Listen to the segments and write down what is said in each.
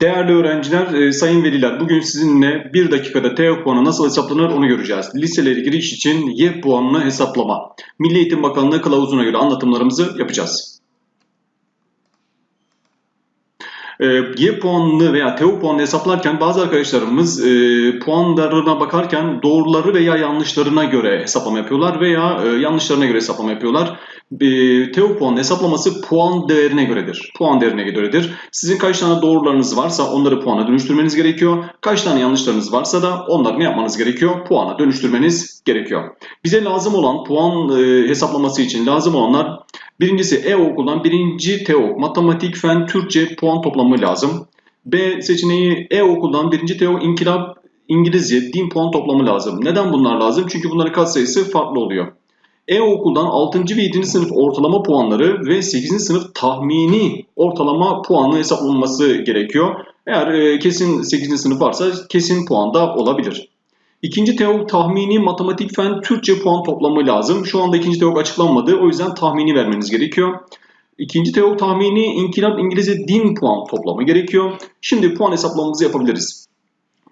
Değerli öğrenciler, e, sayın veliler bugün sizinle 1 dakikada TEOG puanı nasıl hesaplanır onu göreceğiz. Liselere giriş için Y puanını hesaplama. Milli Eğitim Bakanlığı kılavuzuna göre anlatımlarımızı yapacağız. E, Y puanını veya TEOG puanını hesaplarken bazı arkadaşlarımız e, puanlarına bakarken doğruları veya yanlışlarına göre hesaplama yapıyorlar veya e, yanlışlarına göre hesaplama yapıyorlar. E, TEOG puanı hesaplaması puan değerine göredir. Puan değerine göredir. Sizin kaç tane doğrularınız varsa onları puana dönüştürmeniz gerekiyor. Kaç tane yanlışlarınız varsa da onları ne yapmanız gerekiyor? Puana dönüştürmeniz gerekiyor. Bize lazım olan puan e, hesaplaması için lazım olanlar birincisi E-Okul'dan birinci TEOG matematik, fen, Türkçe puan toplamı lazım. B seçeneği E-Okul'dan birinci TEOG inkılap, İngilizce, din puan toplamı lazım. Neden bunlar lazım? Çünkü bunların katsayısı farklı oluyor. E-Okul'dan 6. ve 7. sınıf ortalama puanları ve 8. sınıf tahmini ortalama puanı hesaplanması gerekiyor. Eğer e, kesin 8. sınıf varsa kesin puan da olabilir. İkinci teok tahmini matematik fen Türkçe puan toplamı lazım. Şu anda ikinci teok açıklanmadı. O yüzden tahmini vermeniz gerekiyor. İkinci teok tahmini inkılap İngilizce din puan toplamı gerekiyor. Şimdi puan hesaplamamızı yapabiliriz.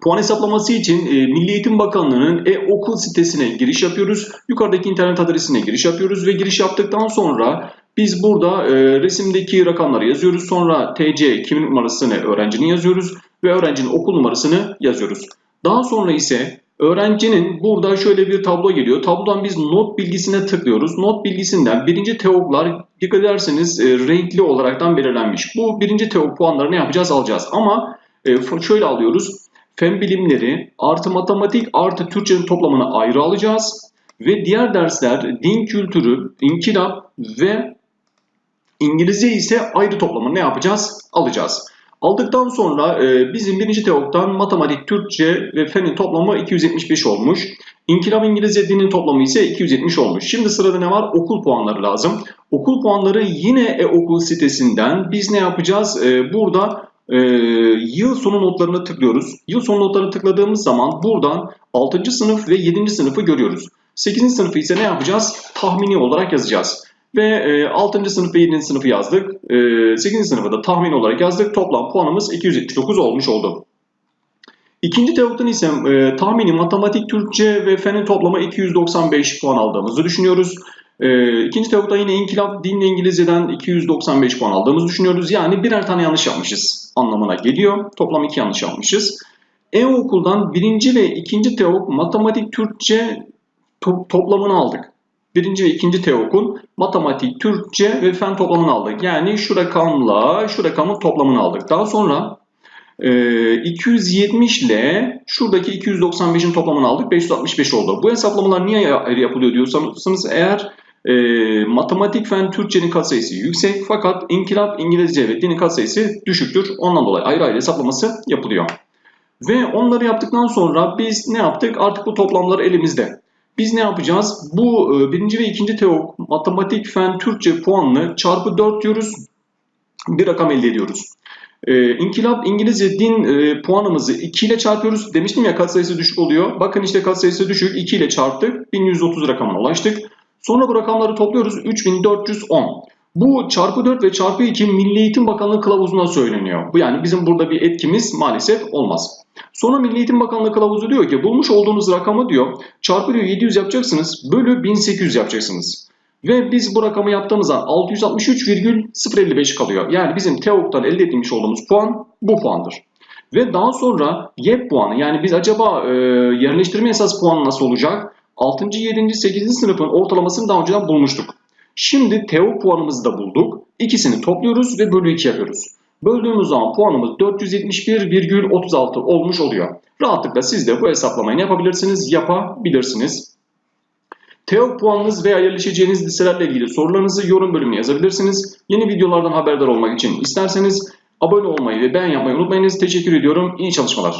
Puan hesaplaması için e, Milli Eğitim Bakanlığı'nın e-okul sitesine giriş yapıyoruz. Yukarıdaki internet adresine giriş yapıyoruz ve giriş yaptıktan sonra biz burada e, resimdeki rakamları yazıyoruz. Sonra TC kimin numarasını öğrencinin yazıyoruz ve öğrencinin okul numarasını yazıyoruz. Daha sonra ise öğrencinin burada şöyle bir tablo geliyor. Tablodan biz not bilgisine tıklıyoruz. Not bilgisinden birinci teoklar dikkat ederseniz e, renkli olaraktan belirlenmiş. Bu birinci teok puanlarını yapacağız alacağız. Ama e, şöyle alıyoruz. Fen bilimleri artı matematik artı Türkçenin toplamını ayrı alacağız. Ve diğer dersler din kültürü, inkılap ve İngilizce ise ayrı toplamını ne yapacağız? Alacağız. Aldıktan sonra e, bizim birinci teoktan matematik, Türkçe ve fenin toplamı 275 olmuş. İnkılap İngilizce dinin toplamı ise 270 olmuş. Şimdi sırada ne var? Okul puanları lazım. Okul puanları yine e-okul sitesinden biz ne yapacağız? E, burada e, yıl sonu notlarına tıklıyoruz. Yıl sonu notlarına tıkladığımız zaman buradan 6. sınıf ve 7. sınıfı görüyoruz. 8. sınıfı ise ne yapacağız? Tahmini olarak yazacağız. Ve e, 6. sınıf ve 7. sınıfı yazdık. E, 8. sınıfı da tahmin olarak yazdık. Toplam puanımız 279 olmuş oldu. İkinci teorikten ise e, tahmini matematik, Türkçe ve fenin toplamı 295 puan aldığımızı düşünüyoruz. E, ikinci teorikten yine inkılap, din ve İngilizceden 295 puan aldığımızı düşünüyoruz. Yani birer tane yanlış yapmışız anlamına geliyor. Toplam iki yanlış yapmışız. E-okuldan birinci ve ikinci teorik matematik, Türkçe to toplamını aldık birinci ve ikinci TEOK'un matematik, Türkçe ve fen toplamını aldık. Yani şu rakamla şu rakamın toplamını aldık. Daha sonra e, 270 ile şuradaki 295'in toplamını aldık. 565 oldu. Bu hesaplamalar niye yapılıyor diyorsanız eğer e, matematik, fen, Türkçenin katsayısı yüksek fakat inkılap, İngilizce ve dinin katsayısı düşüktür. Ondan dolayı ayrı ayrı hesaplaması yapılıyor. Ve onları yaptıktan sonra biz ne yaptık? Artık bu toplamlar elimizde. Biz ne yapacağız? Bu e, birinci ve ikinci teok matematik, fen, Türkçe puanını çarpı 4 diyoruz. Bir rakam elde ediyoruz. E, İnkılap İngilizce din e, puanımızı 2 ile çarpıyoruz. Demiştim ya katsayısı düşük oluyor. Bakın işte katsayısı düşük 2 ile çarptık. 1130 rakamına ulaştık. Sonra bu rakamları topluyoruz. 3410. Bu çarpı 4 ve çarpı 2 Milli Eğitim Bakanlığı kılavuzuna söyleniyor. Bu yani bizim burada bir etkimiz maalesef olmaz. Sonra Milli Eğitim Bakanlığı kılavuzu diyor ki bulmuş olduğunuz rakamı diyor çarpı diyor 700 yapacaksınız bölü 1800 yapacaksınız. Ve biz bu rakamı yaptığımız zaman 663,055 kalıyor. Yani bizim TEOG'dan elde etmiş olduğumuz puan bu puandır. Ve daha sonra YEP puanı yani biz acaba e, yerleştirme esas puanı nasıl olacak? 6. 7. 8. sınıfın ortalamasını daha önceden bulmuştuk. Şimdi TEOG puanımızı da bulduk. İkisini topluyoruz ve bölü 2 yapıyoruz. Böldüğümüz zaman puanımız 471,36 olmuş oluyor. Rahatlıkla siz de bu hesaplamayı yapabilirsiniz, yapabilirsiniz. TEOG puanınız veya yerleşeceğiniz liselerle ilgili sorularınızı yorum bölümüne yazabilirsiniz. Yeni videolardan haberdar olmak için isterseniz abone olmayı ve beğen yapmayı unutmayınız. Teşekkür ediyorum. İyi çalışmalar.